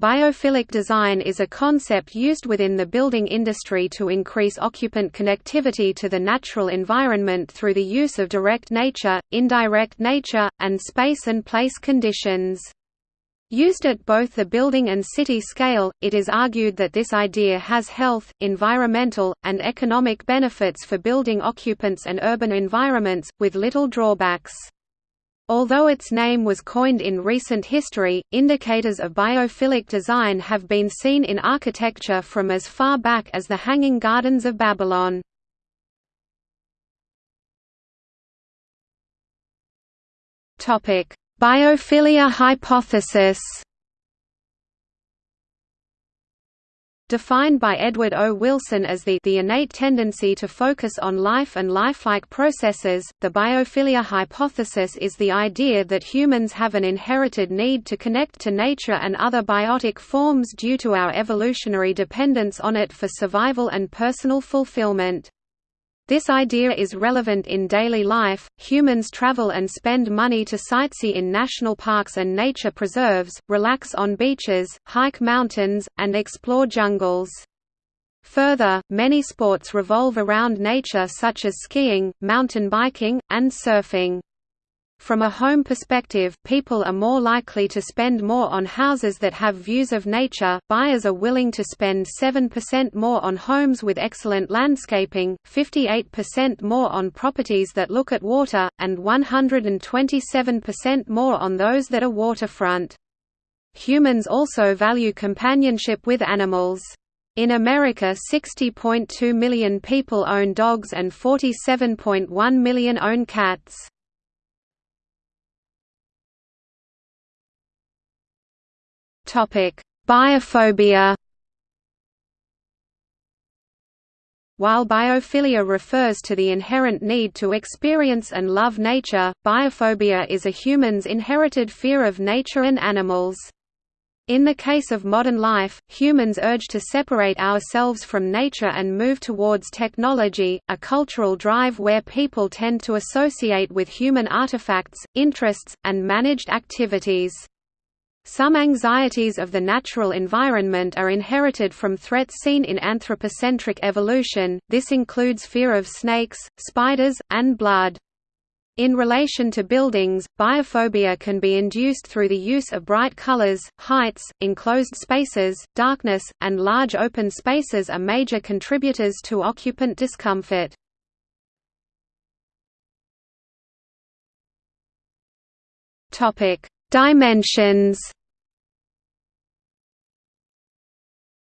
Biophilic design is a concept used within the building industry to increase occupant connectivity to the natural environment through the use of direct nature, indirect nature, and space and place conditions. Used at both the building and city scale, it is argued that this idea has health, environmental, and economic benefits for building occupants and urban environments, with little drawbacks. Although its name was coined in recent history, indicators of biophilic design have been seen in architecture from as far back as the Hanging Gardens of Babylon. Biophilia hypothesis Defined by Edward O. Wilson as the, the innate tendency to focus on life and lifelike processes, the biophilia hypothesis is the idea that humans have an inherited need to connect to nature and other biotic forms due to our evolutionary dependence on it for survival and personal fulfillment. This idea is relevant in daily life. Humans travel and spend money to sightsee in national parks and nature preserves, relax on beaches, hike mountains, and explore jungles. Further, many sports revolve around nature such as skiing, mountain biking, and surfing. From a home perspective, people are more likely to spend more on houses that have views of nature. Buyers are willing to spend 7% more on homes with excellent landscaping, 58% more on properties that look at water, and 127% more on those that are waterfront. Humans also value companionship with animals. In America 60.2 million people own dogs and 47.1 million own cats. Biophobia. While biophilia refers to the inherent need to experience and love nature, biophobia is a human's inherited fear of nature and animals. In the case of modern life, humans urge to separate ourselves from nature and move towards technology, a cultural drive where people tend to associate with human artifacts, interests, and managed activities. Some anxieties of the natural environment are inherited from threats seen in anthropocentric evolution, this includes fear of snakes, spiders, and blood. In relation to buildings, biophobia can be induced through the use of bright colors, heights, enclosed spaces, darkness, and large open spaces are major contributors to occupant discomfort. Dimensions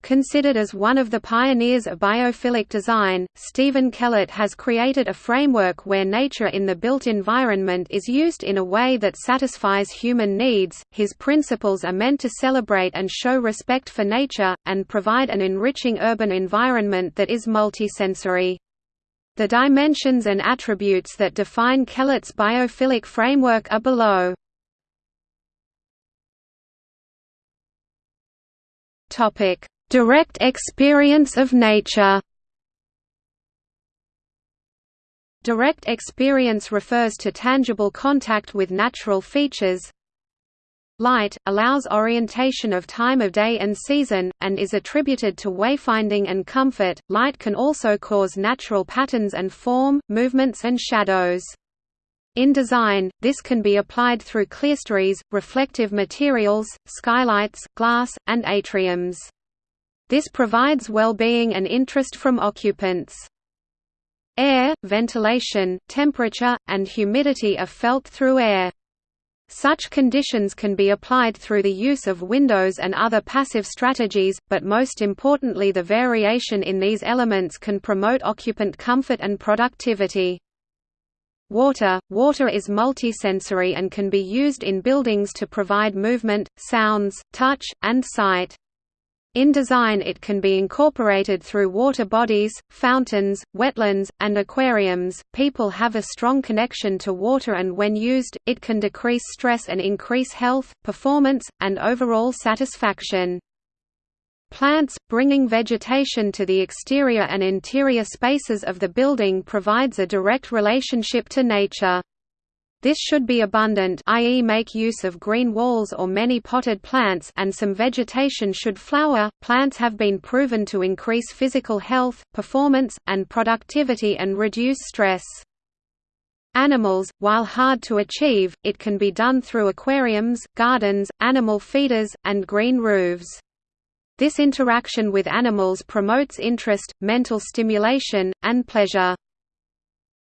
Considered as one of the pioneers of biophilic design, Stephen Kellert has created a framework where nature in the built environment is used in a way that satisfies human needs. His principles are meant to celebrate and show respect for nature, and provide an enriching urban environment that is multisensory. The dimensions and attributes that define Kellert's biophilic framework are below. Topic Direct experience of nature Direct experience refers to tangible contact with natural features. Light, allows orientation of time of day and season, and is attributed to wayfinding and comfort. Light can also cause natural patterns and form, movements and shadows. In design, this can be applied through clerestories, reflective materials, skylights, glass, and atriums. This provides well-being and interest from occupants. Air, ventilation, temperature, and humidity are felt through air. Such conditions can be applied through the use of windows and other passive strategies, but most importantly the variation in these elements can promote occupant comfort and productivity. Water – Water is multisensory and can be used in buildings to provide movement, sounds, touch, and sight. In design it can be incorporated through water bodies, fountains, wetlands, and aquariums. People have a strong connection to water and when used, it can decrease stress and increase health, performance, and overall satisfaction. Plants, bringing vegetation to the exterior and interior spaces of the building provides a direct relationship to nature. This should be abundant i.e. make use of green walls or many potted plants and some vegetation should flower. Plants have been proven to increase physical health, performance, and productivity and reduce stress. Animals, while hard to achieve, it can be done through aquariums, gardens, animal feeders, and green roofs. This interaction with animals promotes interest, mental stimulation, and pleasure.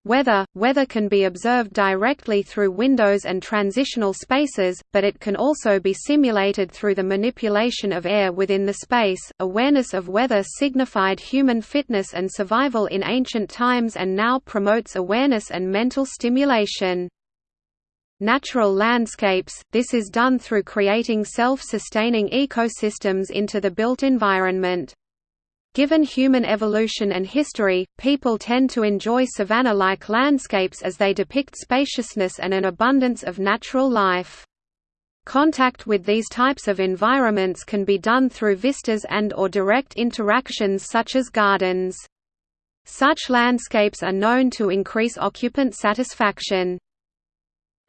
Weather – Weather can be observed directly through windows and transitional spaces, but it can also be simulated through the manipulation of air within the space. Awareness of weather signified human fitness and survival in ancient times and now promotes awareness and mental stimulation. Natural landscapes – This is done through creating self-sustaining ecosystems into the built environment. Given human evolution and history, people tend to enjoy savanna-like landscapes as they depict spaciousness and an abundance of natural life. Contact with these types of environments can be done through vistas and or direct interactions such as gardens. Such landscapes are known to increase occupant satisfaction.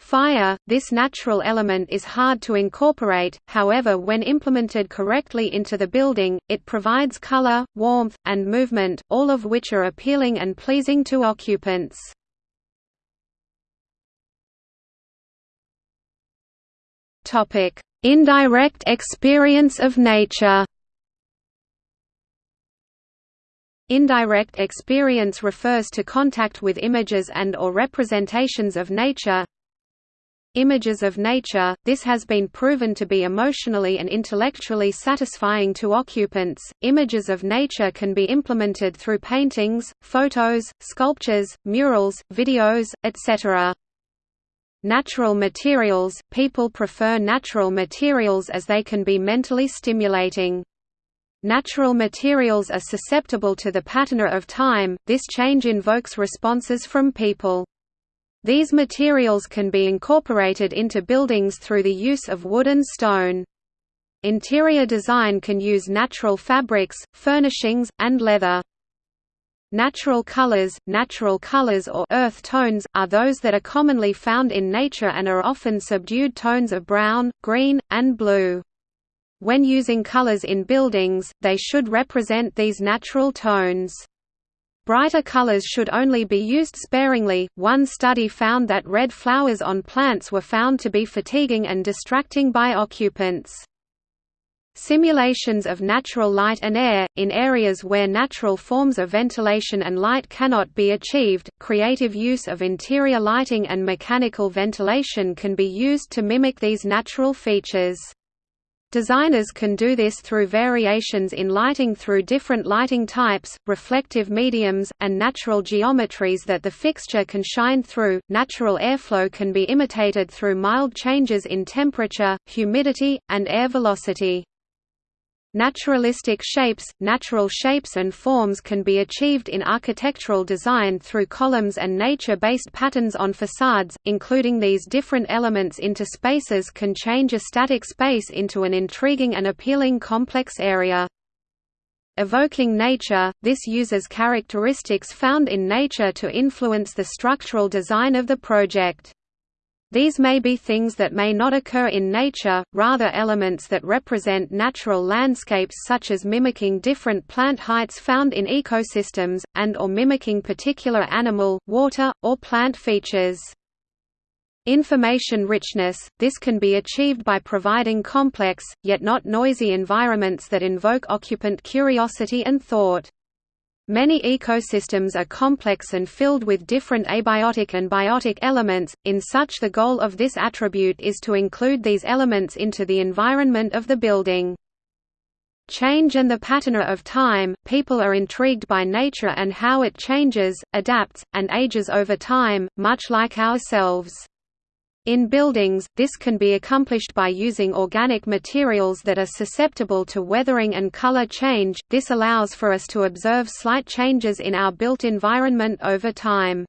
Fire, this natural element is hard to incorporate, however when implemented correctly into the building, it provides color, warmth, and movement, all of which are appealing and pleasing to occupants. Indirect experience of nature Indirect experience refers to contact with images and or representations of nature, Images of nature – This has been proven to be emotionally and intellectually satisfying to occupants. Images of nature can be implemented through paintings, photos, sculptures, murals, videos, etc. Natural materials – People prefer natural materials as they can be mentally stimulating. Natural materials are susceptible to the pattern of time, this change invokes responses from people. These materials can be incorporated into buildings through the use of wood and stone. Interior design can use natural fabrics, furnishings, and leather. Natural colors Natural colors or earth tones, are those that are commonly found in nature and are often subdued tones of brown, green, and blue. When using colors in buildings, they should represent these natural tones. Brighter colors should only be used sparingly. One study found that red flowers on plants were found to be fatiguing and distracting by occupants. Simulations of natural light and air, in areas where natural forms of ventilation and light cannot be achieved, creative use of interior lighting and mechanical ventilation can be used to mimic these natural features. Designers can do this through variations in lighting through different lighting types, reflective mediums, and natural geometries that the fixture can shine through. Natural airflow can be imitated through mild changes in temperature, humidity, and air velocity. Naturalistic shapes – Natural shapes and forms can be achieved in architectural design through columns and nature-based patterns on facades, including these different elements into spaces can change a static space into an intriguing and appealing complex area. Evoking nature – This uses characteristics found in nature to influence the structural design of the project. These may be things that may not occur in nature, rather elements that represent natural landscapes such as mimicking different plant heights found in ecosystems, and or mimicking particular animal, water, or plant features. Information richness – This can be achieved by providing complex, yet not noisy environments that invoke occupant curiosity and thought. Many ecosystems are complex and filled with different abiotic and biotic elements, in such the goal of this attribute is to include these elements into the environment of the building. Change and the pattern of time, people are intrigued by nature and how it changes, adapts, and ages over time, much like ourselves. In buildings, this can be accomplished by using organic materials that are susceptible to weathering and color change, this allows for us to observe slight changes in our built environment over time.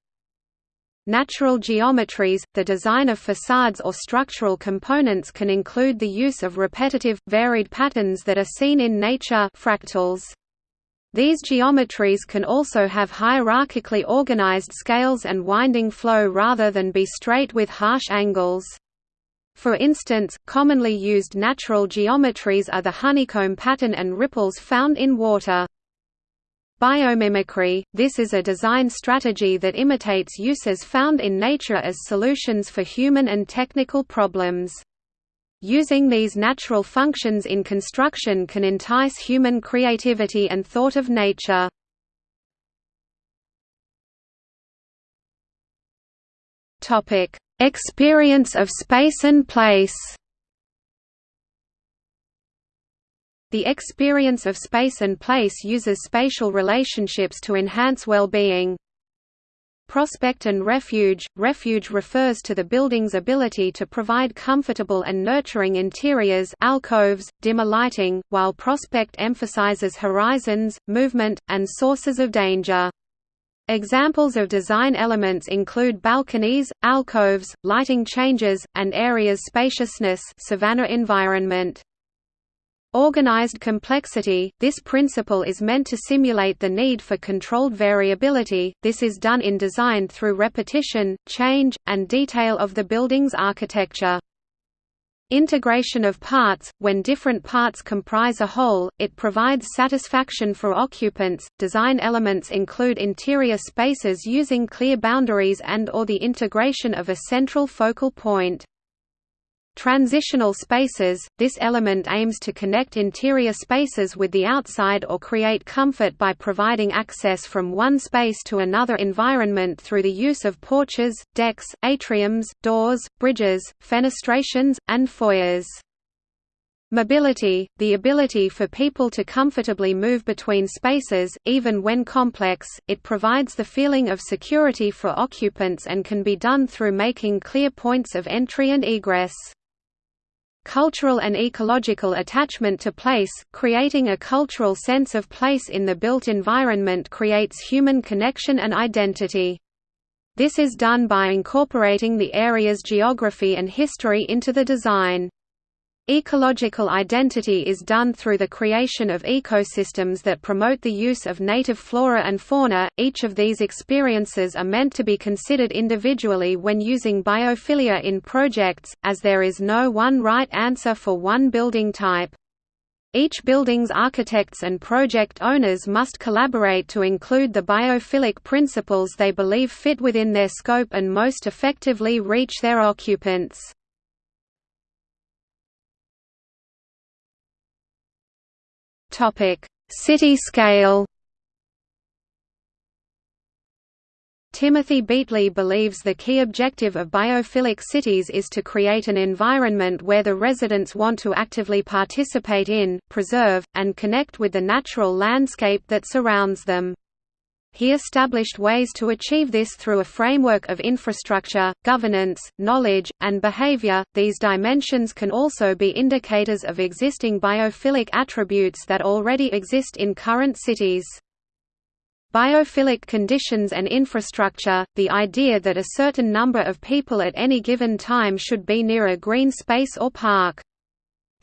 Natural geometries – The design of facades or structural components can include the use of repetitive, varied patterns that are seen in nature fractals. These geometries can also have hierarchically organized scales and winding flow rather than be straight with harsh angles. For instance, commonly used natural geometries are the honeycomb pattern and ripples found in water. Biomimicry – This is a design strategy that imitates uses found in nature as solutions for human and technical problems. Using these natural functions in construction can entice human creativity and thought of nature. Experience of space and place The experience of space and place uses spatial relationships to enhance well-being. Prospect and refuge – Refuge refers to the building's ability to provide comfortable and nurturing interiors alcoves, dimmer lighting, while prospect emphasizes horizons, movement, and sources of danger. Examples of design elements include balconies, alcoves, lighting changes, and areas spaciousness savanna environment. Organized complexity – This principle is meant to simulate the need for controlled variability, this is done in design through repetition, change, and detail of the building's architecture. Integration of parts – When different parts comprise a whole, it provides satisfaction for occupants. Design elements include interior spaces using clear boundaries and or the integration of a central focal point. Transitional spaces – This element aims to connect interior spaces with the outside or create comfort by providing access from one space to another environment through the use of porches, decks, atriums, doors, bridges, fenestrations, and foyers. Mobility – The ability for people to comfortably move between spaces, even when complex, it provides the feeling of security for occupants and can be done through making clear points of entry and egress. Cultural and ecological attachment to place, creating a cultural sense of place in the built environment creates human connection and identity. This is done by incorporating the area's geography and history into the design. Ecological identity is done through the creation of ecosystems that promote the use of native flora and fauna. Each of these experiences are meant to be considered individually when using biophilia in projects, as there is no one right answer for one building type. Each building's architects and project owners must collaborate to include the biophilic principles they believe fit within their scope and most effectively reach their occupants. City scale. Timothy Beatley believes the key objective of biophilic cities is to create an environment where the residents want to actively participate in, preserve, and connect with the natural landscape that surrounds them. He established ways to achieve this through a framework of infrastructure, governance, knowledge, and behavior. These dimensions can also be indicators of existing biophilic attributes that already exist in current cities. Biophilic conditions and infrastructure, the idea that a certain number of people at any given time should be near a green space or park.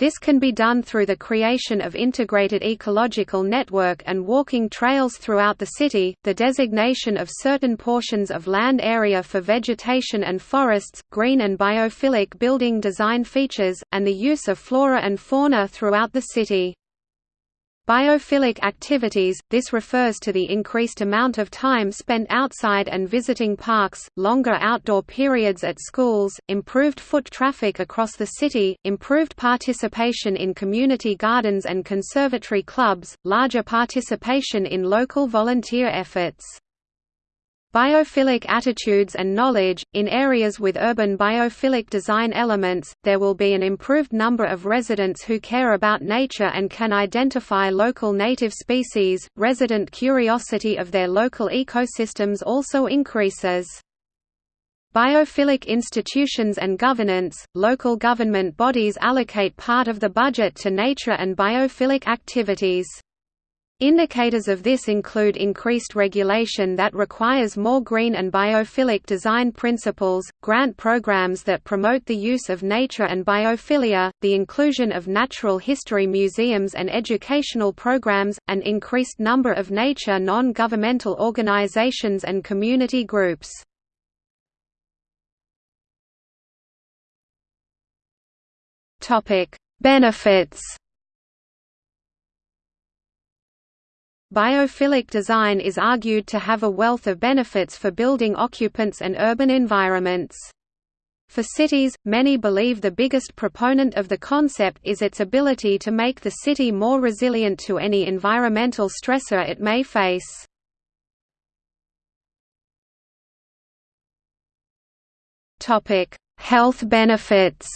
This can be done through the creation of integrated ecological network and walking trails throughout the city, the designation of certain portions of land area for vegetation and forests, green and biophilic building design features, and the use of flora and fauna throughout the city. Biophilic activities – This refers to the increased amount of time spent outside and visiting parks, longer outdoor periods at schools, improved foot traffic across the city, improved participation in community gardens and conservatory clubs, larger participation in local volunteer efforts. Biophilic attitudes and knowledge – In areas with urban biophilic design elements, there will be an improved number of residents who care about nature and can identify local native species. Resident curiosity of their local ecosystems also increases. Biophilic institutions and governance – Local government bodies allocate part of the budget to nature and biophilic activities. Indicators of this include increased regulation that requires more green and biophilic design principles, grant programs that promote the use of nature and biophilia, the inclusion of natural history museums and educational programs, an increased number of nature non-governmental organizations and community groups. Benefits Biophilic design is argued to have a wealth of benefits for building occupants and urban environments. For cities, many believe the biggest proponent of the concept is its ability to make the city more resilient to any environmental stressor it may face. Health benefits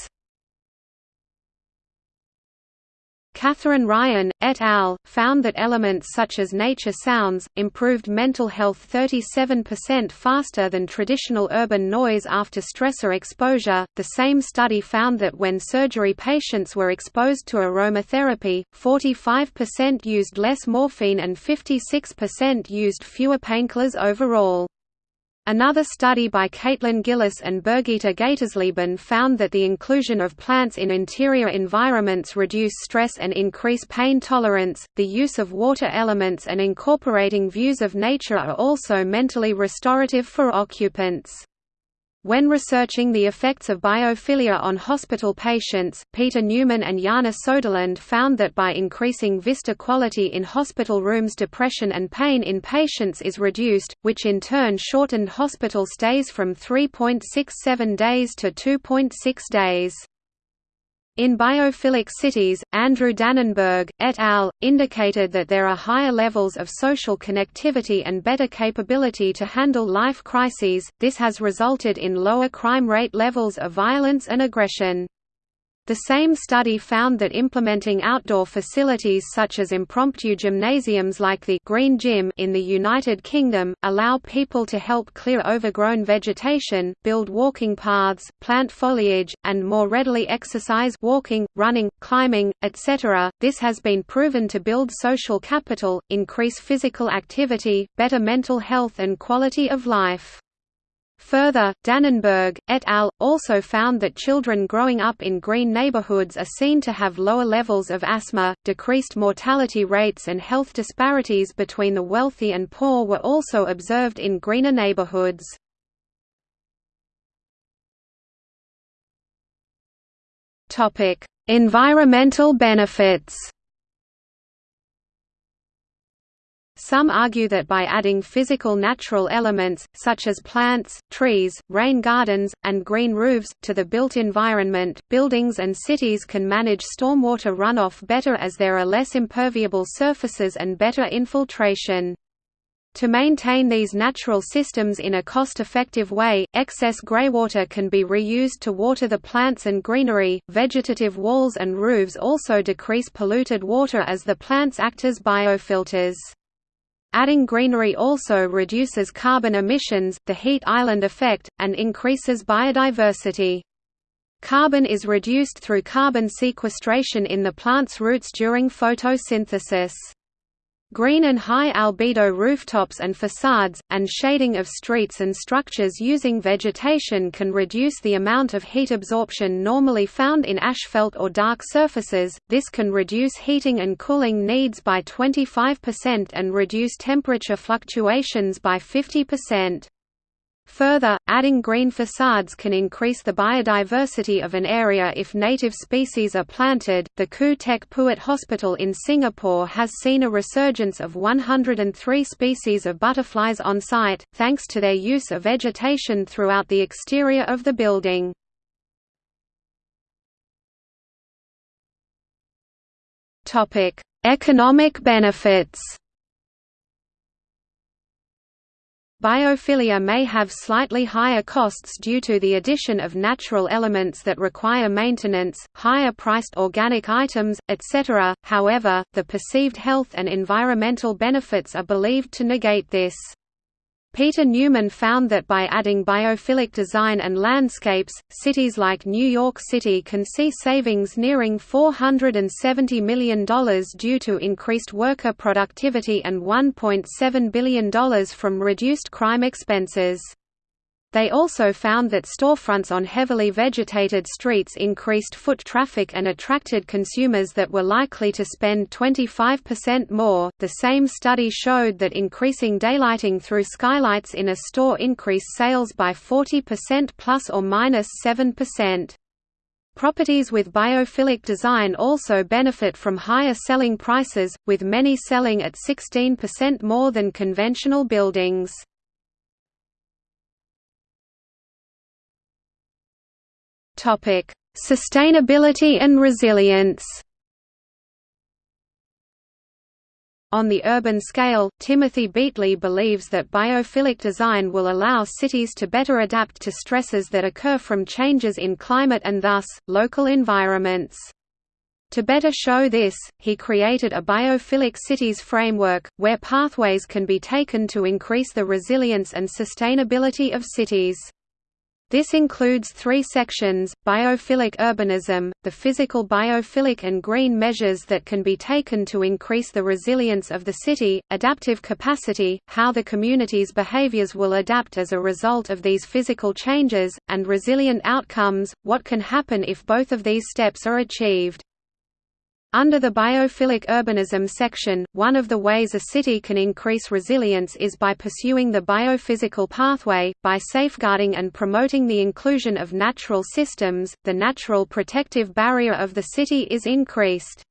Catherine Ryan, et al., found that elements such as nature sounds, improved mental health 37% faster than traditional urban noise after stressor exposure. The same study found that when surgery patients were exposed to aromatherapy, 45% used less morphine and 56% used fewer painkillers overall. Another study by Caitlin Gillis and Birgitta Gatersleben found that the inclusion of plants in interior environments reduce stress and increase pain tolerance. The use of water elements and incorporating views of nature are also mentally restorative for occupants. When researching the effects of biophilia on hospital patients, Peter Newman and Jana Soderlund found that by increasing vista quality in hospital rooms depression and pain in patients is reduced, which in turn shortened hospital stays from 3.67 days to 2.6 days. In biophilic cities, Andrew Dannenberg, et al., indicated that there are higher levels of social connectivity and better capability to handle life crises, this has resulted in lower crime rate levels of violence and aggression. The same study found that implementing outdoor facilities such as impromptu gymnasiums like the Green Gym in the United Kingdom, allow people to help clear overgrown vegetation, build walking paths, plant foliage, and more readily exercise walking, running, climbing, etc. This has been proven to build social capital, increase physical activity, better mental health and quality of life. Further, Dannenberg, et al., also found that children growing up in green neighborhoods are seen to have lower levels of asthma, decreased mortality rates and health disparities between the wealthy and poor were also observed in greener neighborhoods. Environmental benefits Some argue that by adding physical natural elements, such as plants, trees, rain gardens, and green roofs, to the built environment, buildings and cities can manage stormwater runoff better as there are less imperviable surfaces and better infiltration. To maintain these natural systems in a cost-effective way, excess greywater can be reused to water the plants and greenery. Vegetative walls and roofs also decrease polluted water as the plants act as biofilters. Adding greenery also reduces carbon emissions, the heat island effect, and increases biodiversity. Carbon is reduced through carbon sequestration in the plant's roots during photosynthesis. Green and high albedo rooftops and facades, and shading of streets and structures using vegetation can reduce the amount of heat absorption normally found in asphalt or dark surfaces. This can reduce heating and cooling needs by 25% and reduce temperature fluctuations by 50%. Further, adding green facades can increase the biodiversity of an area if native species are planted. The Khoo Teck Puat Hospital in Singapore has seen a resurgence of 103 species of butterflies on site, thanks to their use of vegetation throughout the exterior of the building. Economic benefits Biophilia may have slightly higher costs due to the addition of natural elements that require maintenance, higher priced organic items, etc. However, the perceived health and environmental benefits are believed to negate this. Peter Newman found that by adding biophilic design and landscapes, cities like New York City can see savings nearing $470 million due to increased worker productivity and $1.7 billion from reduced crime expenses. They also found that storefronts on heavily vegetated streets increased foot traffic and attracted consumers that were likely to spend 25% more. The same study showed that increasing daylighting through skylights in a store increased sales by 40% plus or minus 7%. Properties with biophilic design also benefit from higher selling prices, with many selling at 16% more than conventional buildings. Topic: Sustainability and resilience. On the urban scale, Timothy Beatley believes that biophilic design will allow cities to better adapt to stresses that occur from changes in climate and thus, local environments. To better show this, he created a biophilic cities framework, where pathways can be taken to increase the resilience and sustainability of cities. This includes three sections, biophilic urbanism, the physical biophilic and green measures that can be taken to increase the resilience of the city, adaptive capacity, how the community's behaviors will adapt as a result of these physical changes, and resilient outcomes, what can happen if both of these steps are achieved. Under the biophilic urbanism section, one of the ways a city can increase resilience is by pursuing the biophysical pathway, by safeguarding and promoting the inclusion of natural systems, the natural protective barrier of the city is increased.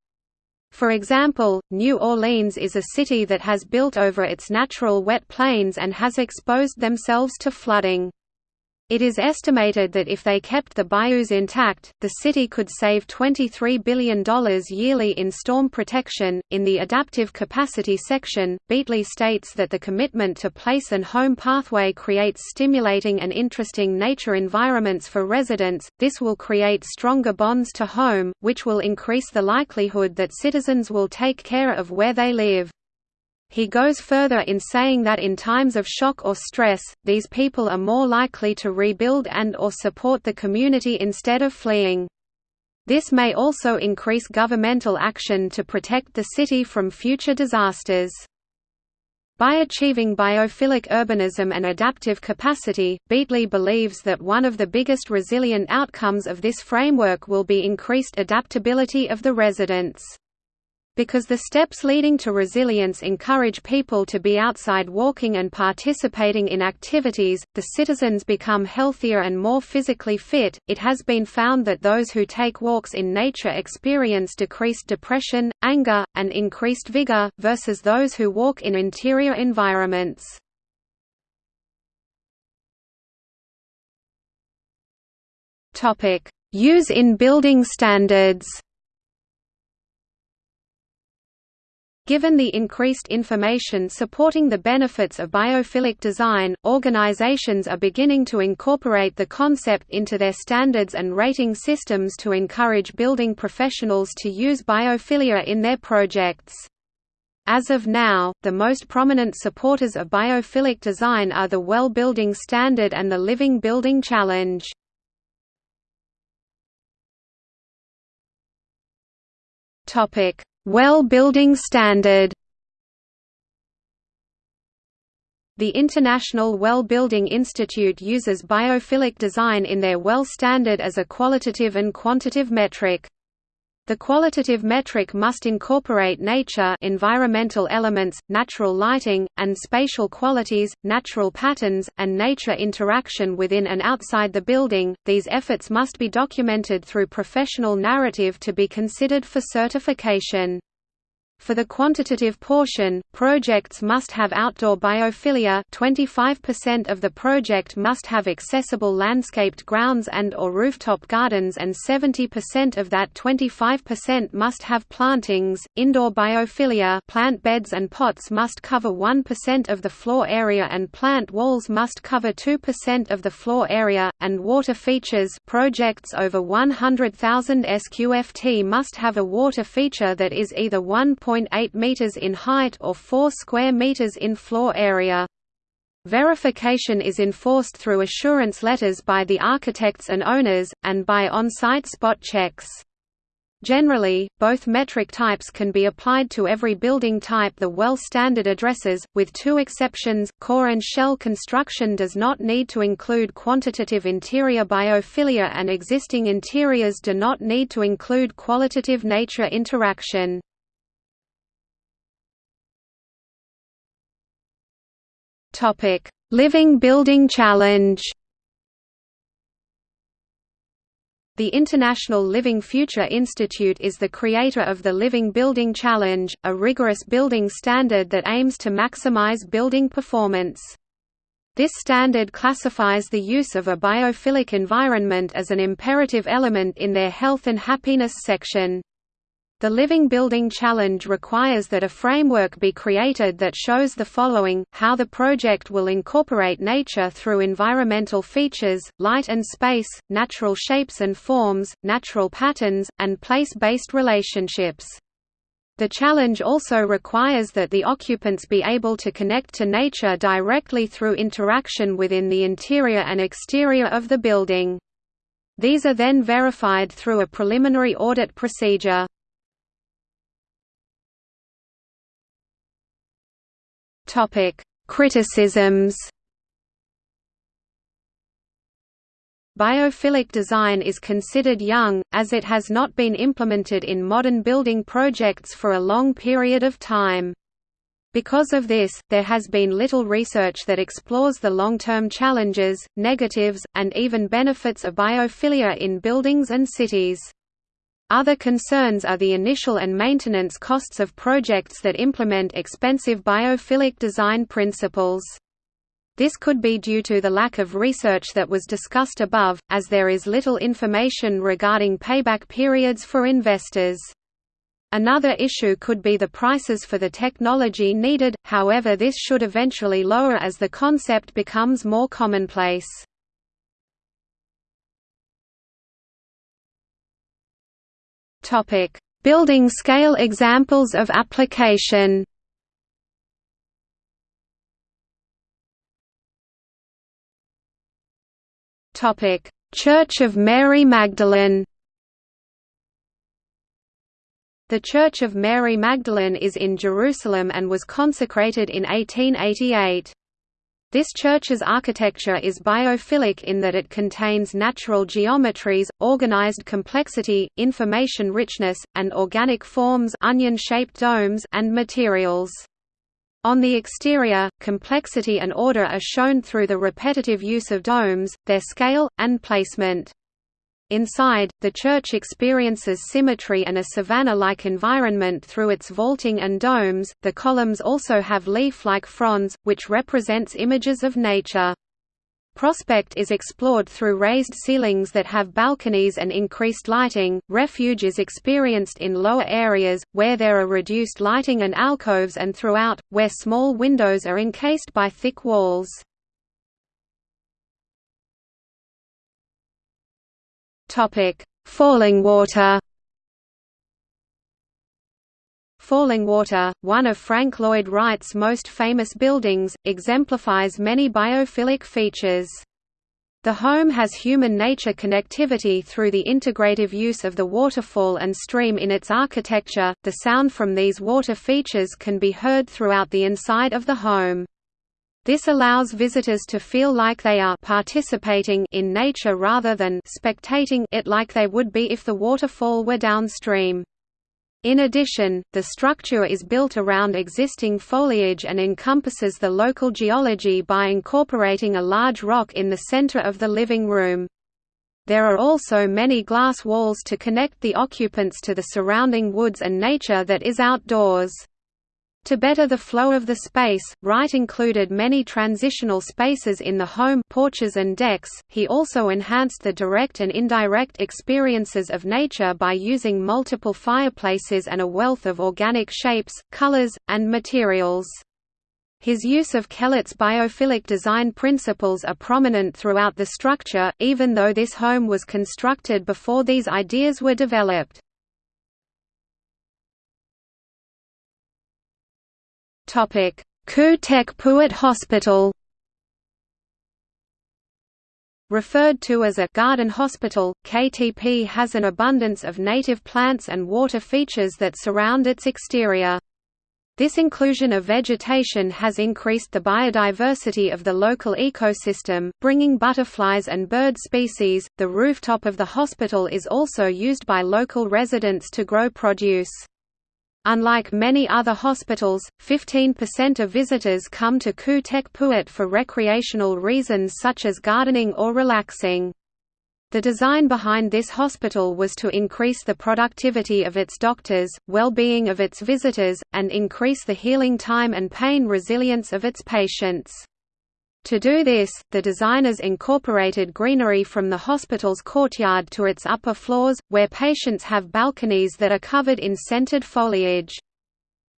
For example, New Orleans is a city that has built over its natural wet plains and has exposed themselves to flooding. It is estimated that if they kept the bayous intact, the city could save $23 billion yearly in storm protection. In the adaptive capacity section, Beatley states that the commitment to place and home pathway creates stimulating and interesting nature environments for residents. This will create stronger bonds to home, which will increase the likelihood that citizens will take care of where they live. He goes further in saying that in times of shock or stress, these people are more likely to rebuild and or support the community instead of fleeing. This may also increase governmental action to protect the city from future disasters. By achieving biophilic urbanism and adaptive capacity, Beatley believes that one of the biggest resilient outcomes of this framework will be increased adaptability of the residents. Because the steps leading to resilience encourage people to be outside walking and participating in activities, the citizens become healthier and more physically fit. It has been found that those who take walks in nature experience decreased depression, anger, and increased vigor, versus those who walk in interior environments. Use in building standards Given the increased information supporting the benefits of biophilic design, organizations are beginning to incorporate the concept into their standards and rating systems to encourage building professionals to use biophilia in their projects. As of now, the most prominent supporters of biophilic design are the Well Building Standard and the Living Building Challenge. Topic: well Building Standard The International Well Building Institute uses biophilic design in their well standard as a qualitative and quantitative metric. The qualitative metric must incorporate nature environmental elements, natural lighting, and spatial qualities, natural patterns, and nature interaction within and outside the building. These efforts must be documented through professional narrative to be considered for certification. For the quantitative portion, projects must have outdoor biophilia 25% of the project must have accessible landscaped grounds and or rooftop gardens and 70% of that 25% must have plantings. Indoor biophilia plant beds and pots must cover 1% of the floor area and plant walls must cover 2% of the floor area, and water features projects over 100,000 SQFT must have a water feature that is either 1. 1.8 meters in height or 4 square meters in floor area. Verification is enforced through assurance letters by the architects and owners, and by on-site spot checks. Generally, both metric types can be applied to every building type the WELL standard addresses, with two exceptions, core and shell construction does not need to include quantitative interior biophilia and existing interiors do not need to include qualitative nature interaction. Living Building Challenge The International Living Future Institute is the creator of the Living Building Challenge, a rigorous building standard that aims to maximize building performance. This standard classifies the use of a biophilic environment as an imperative element in their health and happiness section. The Living Building Challenge requires that a framework be created that shows the following, how the project will incorporate nature through environmental features, light and space, natural shapes and forms, natural patterns, and place-based relationships. The challenge also requires that the occupants be able to connect to nature directly through interaction within the interior and exterior of the building. These are then verified through a preliminary audit procedure. Topic: Criticisms. Biophilic design is considered young, as it has not been implemented in modern building projects for a long period of time. Because of this, there has been little research that explores the long-term challenges, negatives, and even benefits of biophilia in buildings and cities. Other concerns are the initial and maintenance costs of projects that implement expensive biophilic design principles. This could be due to the lack of research that was discussed above, as there is little information regarding payback periods for investors. Another issue could be the prices for the technology needed, however this should eventually lower as the concept becomes more commonplace. Topic: Building scale examples of application. Topic: Church of Mary Magdalene. The Church of Mary Magdalene is in Jerusalem and was consecrated in 1888. This church's architecture is biophilic in that it contains natural geometries, organized complexity, information richness, and organic forms onion-shaped domes and materials. On the exterior, complexity and order are shown through the repetitive use of domes, their scale, and placement. Inside, the church experiences symmetry and a savanna-like environment through its vaulting and domes. The columns also have leaf-like fronds, which represents images of nature. Prospect is explored through raised ceilings that have balconies and increased lighting. Refuge is experienced in lower areas, where there are reduced lighting and alcoves, and throughout, where small windows are encased by thick walls. Topic: Falling Water, one of Frank Lloyd Wright's most famous buildings, exemplifies many biophilic features. The home has human-nature connectivity through the integrative use of the waterfall and stream in its architecture. The sound from these water features can be heard throughout the inside of the home. This allows visitors to feel like they are participating in nature rather than spectating it like they would be if the waterfall were downstream. In addition, the structure is built around existing foliage and encompasses the local geology by incorporating a large rock in the center of the living room. There are also many glass walls to connect the occupants to the surrounding woods and nature that is outdoors. To better the flow of the space, Wright included many transitional spaces in the home porches and decks. He also enhanced the direct and indirect experiences of nature by using multiple fireplaces and a wealth of organic shapes, colors, and materials. His use of Kellert's biophilic design principles are prominent throughout the structure, even though this home was constructed before these ideas were developed. Khoo Teck Puat Hospital. Referred to as a «garden hospital», KTP has an abundance of native plants and water features that surround its exterior. This inclusion of vegetation has increased the biodiversity of the local ecosystem, bringing butterflies and bird species. The rooftop of the hospital is also used by local residents to grow produce. Unlike many other hospitals, 15% of visitors come to Khoo Teck Puat for recreational reasons such as gardening or relaxing. The design behind this hospital was to increase the productivity of its doctors, well-being of its visitors, and increase the healing time and pain resilience of its patients. To do this, the designers incorporated greenery from the hospital's courtyard to its upper floors, where patients have balconies that are covered in scented foliage.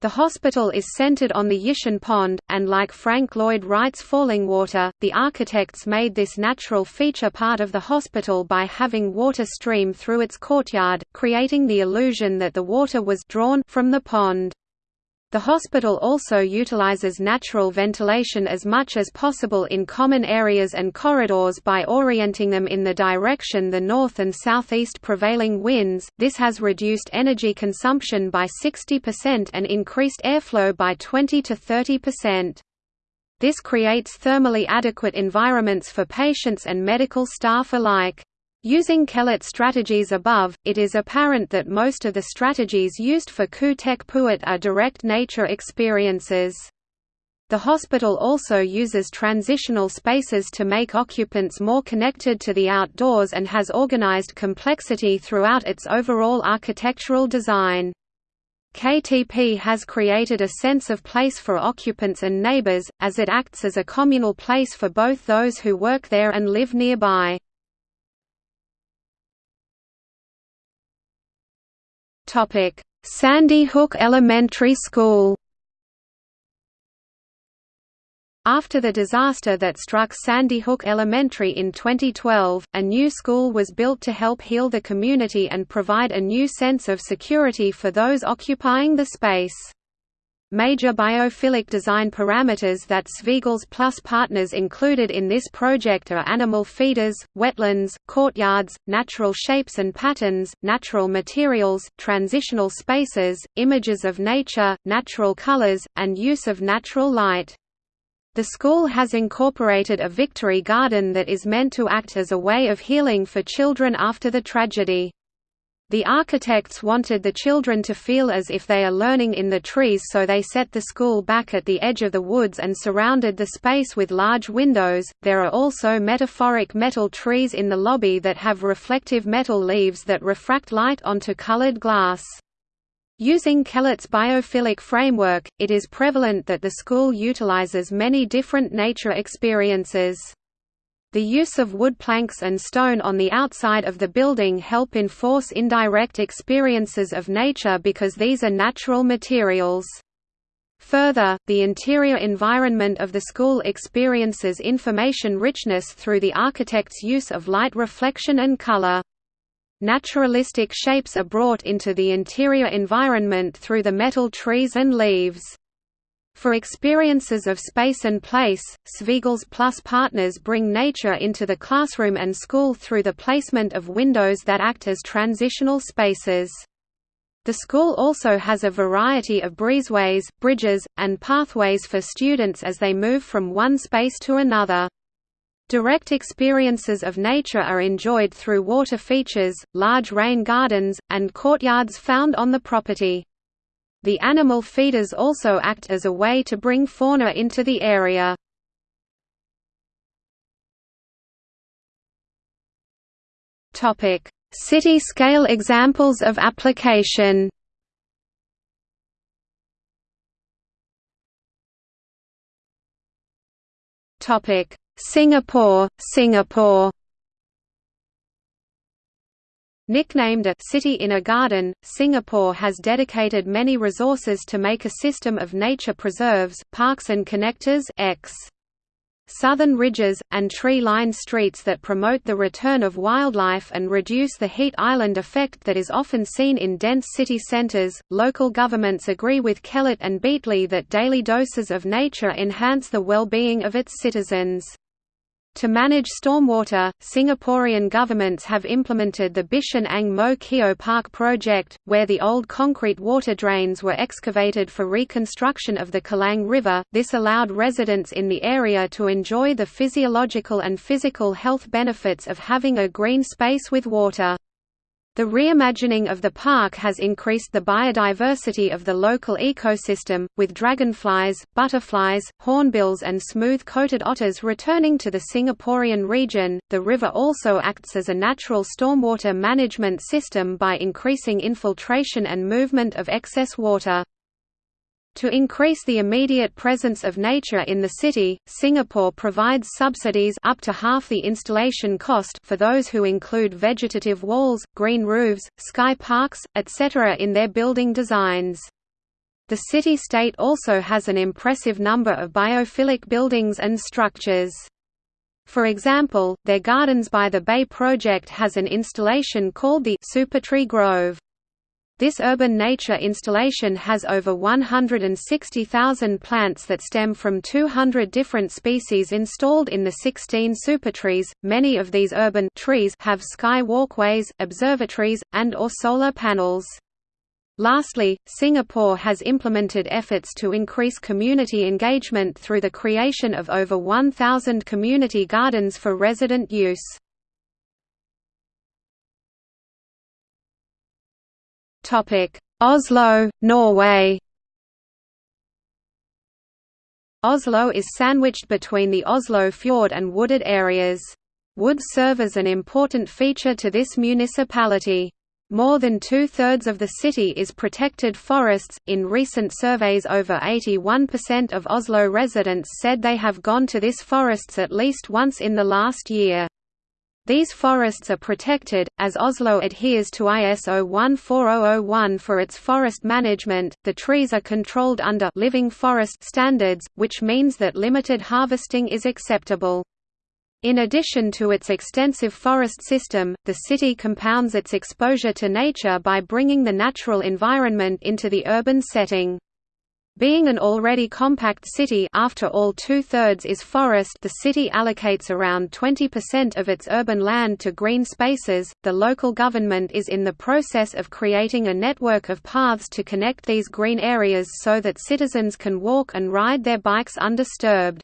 The hospital is centered on the Yishun Pond, and like Frank Lloyd Wright's Fallingwater, the architects made this natural feature part of the hospital by having water stream through its courtyard, creating the illusion that the water was drawn from the pond. The hospital also utilizes natural ventilation as much as possible in common areas and corridors by orienting them in the direction the north and southeast prevailing winds. This has reduced energy consumption by 60% and increased airflow by 20 to 30%. This creates thermally adequate environments for patients and medical staff alike. Using Kellert strategies above, it is apparent that most of the strategies used for Khoo Teck Puat are direct nature experiences. The hospital also uses transitional spaces to make occupants more connected to the outdoors and has organized complexity throughout its overall architectural design. KTP has created a sense of place for occupants and neighbors, as it acts as a communal place for both those who work there and live nearby. Sandy Hook Elementary School. After the disaster that struck Sandy Hook Elementary in 2012, a new school was built to help heal the community and provide a new sense of security for those occupying the space. Major biophilic design parameters that Svigals Plus partners included in this project are animal feeders, wetlands, courtyards, natural shapes and patterns, natural materials, transitional spaces, images of nature, natural colors, and use of natural light. The school has incorporated a victory garden that is meant to act as a way of healing for children after the tragedy. The architects wanted the children to feel as if they are learning in the trees so they set the school back at the edge of the woods and surrounded the space with large windows. There are also metaphoric metal trees in the lobby that have reflective metal leaves that refract light onto colored glass. Using Kellert's biophilic framework, it is prevalent that the school utilizes many different nature experiences. The use of wood planks and stone on the outside of the building help enforce indirect experiences of nature because these are natural materials. Further, the interior environment of the school experiences information richness through the architect's use of light reflection and color. Naturalistic shapes are brought into the interior environment through the metal trees and leaves. For experiences of space and place, Svigals Plus partners bring nature into the classroom and school through the placement of windows that act as transitional spaces. The school also has a variety of breezeways, bridges, and pathways for students as they move from one space to another. Direct experiences of nature are enjoyed through water features, large rain gardens, and courtyards found on the property. The animal feeders also act as a way to bring fauna into the area. City-scale examples of application. Singapore, Singapore Nicknamed a «city in a garden», Singapore has dedicated many resources to make a system of nature preserves, parks and connectors X. Southern ridges, and tree-lined streets that promote the return of wildlife and reduce the heat island effect that is often seen in dense city centers. Local governments agree with Kellert and Beatley that daily doses of nature enhance the well-being of its citizens. To manage stormwater, Singaporean governments have implemented the Bishan Ang Mo Kio Park project, where the old concrete water drains were excavated for reconstruction of the Kallang River. This allowed residents in the area to enjoy the physiological and physical health benefits of having a green space with water. The reimagining of the park has increased the biodiversity of the local ecosystem, with dragonflies, butterflies, hornbills, and smooth coated otters returning to the Singaporean region. The river also acts as a natural stormwater management system by increasing infiltration and movement of excess water. To increase the immediate presence of nature in the city, Singapore provides subsidies up to half the installation cost for those who include vegetative walls, green roofs, sky parks, etc. in their building designs. The city-state also has an impressive number of biophilic buildings and structures. For example, their Gardens by the Bay project has an installation called the Supertree Grove. This urban nature installation has over 160,000 plants that stem from 200 different species installed in the 16 supertrees. Many of these urban trees have sky walkways, observatories, and or solar panels. Lastly, Singapore has implemented efforts to increase community engagement through the creation of over 1,000 community gardens for resident use. Oslo, Norway Oslo is sandwiched between the Oslo fjord and wooded areas. Woods serve as an important feature to this municipality. More than two-thirds of the city is protected forests. In recent surveys over 81% of Oslo residents said they have gone to this forests at least once in the last year. These forests are protected, as Oslo adheres to ISO 14001 for its forest management. The trees are controlled under living forest standards, which means that limited harvesting is acceptable. In addition to its extensive forest system, the city compounds its exposure to nature by bringing the natural environment into the urban setting. Being an already compact city after all two-thirds is forest the city allocates around 20% of its urban land to green spaces. The local government is in the process of creating a network of paths to connect these green areas so that citizens can walk and ride their bikes undisturbed.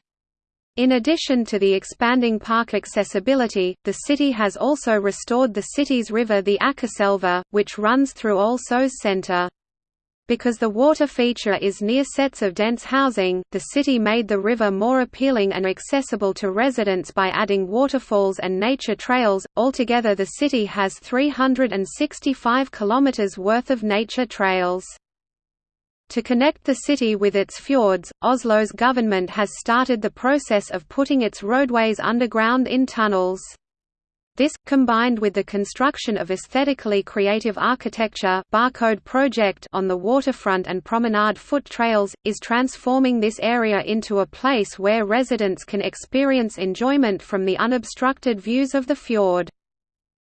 In addition to the expanding park accessibility, the city has also restored the city's river the Akerselva, which runs through Oslo's Centre. Because the water feature is near sets of dense housing, the city made the river more appealing and accessible to residents by adding waterfalls and nature trails. Altogether, the city has 365 kilometers worth of nature trails. To connect the city with its fjords, Oslo's government has started the process of putting its roadways underground in tunnels. This, combined with the construction of aesthetically creative architecture barcode project on the waterfront and promenade foot trails, is transforming this area into a place where residents can experience enjoyment from the unobstructed views of the fjord.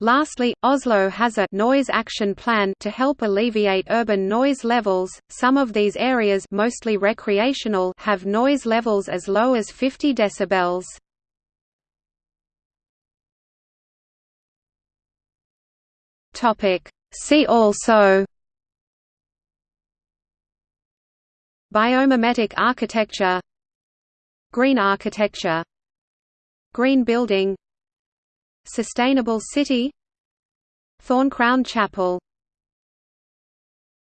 Lastly, Oslo has a noise action plan to help alleviate urban noise levels. Some of these areas, mostly recreational, have noise levels as low as 50 decibels. Topic. See also Biomimetic architecture Green architecture Green building Sustainable city Thorncrown Chapel